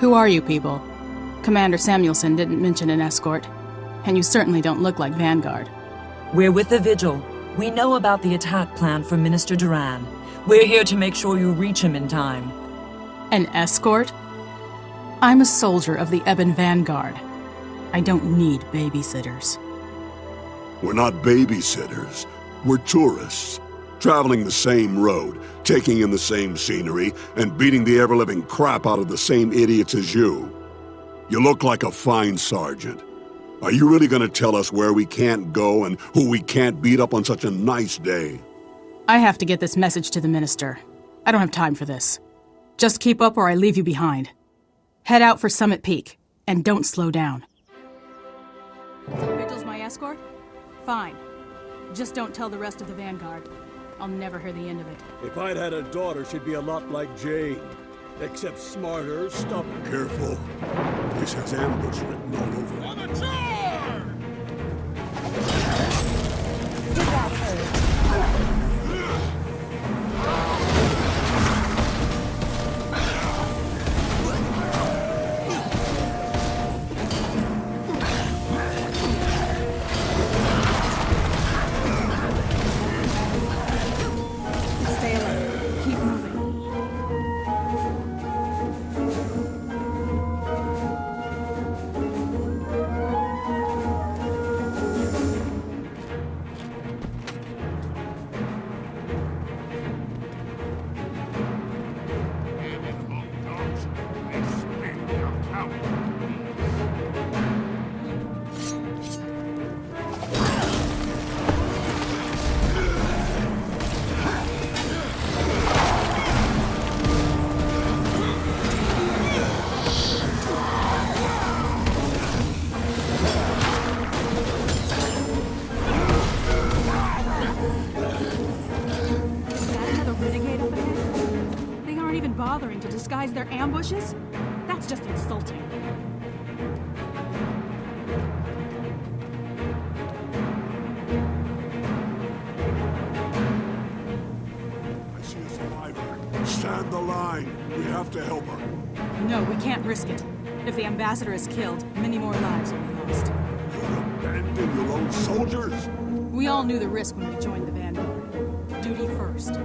Who are you people? Commander Samuelson didn't mention an escort, and you certainly don't look like Vanguard. We're with the Vigil. We know about the attack plan from Minister Duran. We're here to make sure you reach him in time. An escort? I'm a soldier of the Ebon Vanguard. I don't need babysitters. We're not babysitters. We're tourists, traveling the same road, taking in the same scenery, and beating the ever-living crap out of the same idiots as you. You look like a fine sergeant. Are you really gonna tell us where we can't go and who we can't beat up on such a nice day? I have to get this message to the Minister. I don't have time for this. Just keep up or I leave you behind. Head out for Summit Peak, and don't slow down. So Vigil's my escort? Fine. Just don't tell the rest of the Vanguard. I'll never hear the end of it. If I'd had a daughter, she'd be a lot like Jane. Except smarter, stubborn. Careful. This has ambush written all over it. Ambushes? That's just insulting. I see a survivor. Stand the line. We have to help her. No, we can't risk it. If the ambassador is killed, many more lives will be lost. You abandon your own soldiers? We all knew the risk when we joined the Vanguard. Duty first.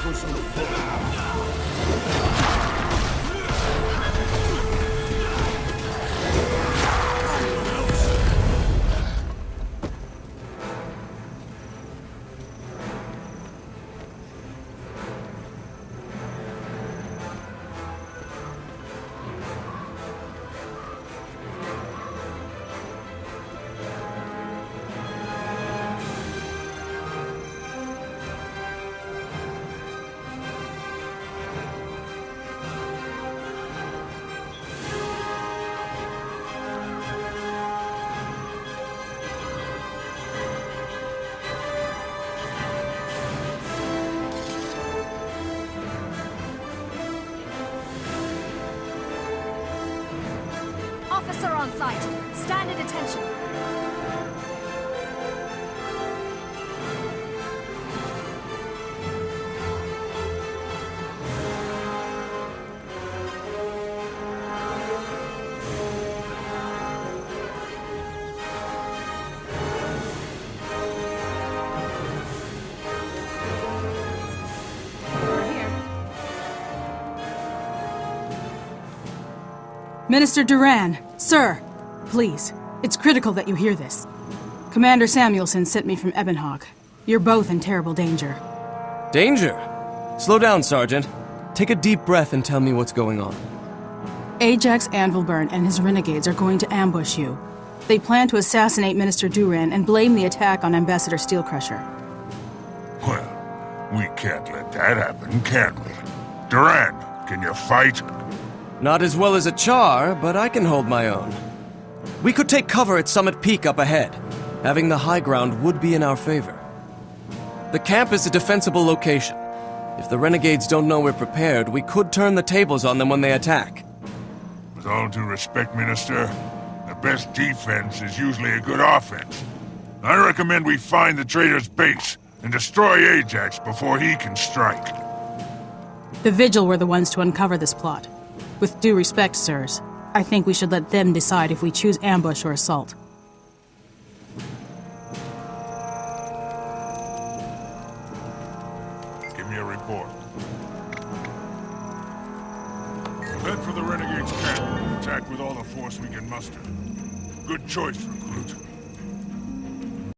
for some fun. On site. Stand at attention. Minister Duran, sir, please. It's critical that you hear this. Commander Samuelson sent me from Ebonhawke. You're both in terrible danger. Danger? Slow down, Sergeant. Take a deep breath and tell me what's going on. Ajax Anvilburn and his renegades are going to ambush you. They plan to assassinate Minister Duran and blame the attack on Ambassador Steelcrusher. Well, we can't let that happen, can we? Duran, can you fight? Not as well as a charr, but I can hold my own. We could take cover at Summit Peak up ahead. Having the high ground would be in our favor. The camp is a defensible location. If the renegades don't know we're prepared, we could turn the tables on them when they attack. With all due respect, Minister, the best defense is usually a good offense. I recommend we find the traitor's base and destroy Ajax before he can strike. The Vigil were the ones to uncover this plot. With due respect, sirs, I think we should let them decide if we choose ambush or assault. Give me a report. Head for the Renegade's camp attack with all the force we can muster. Good choice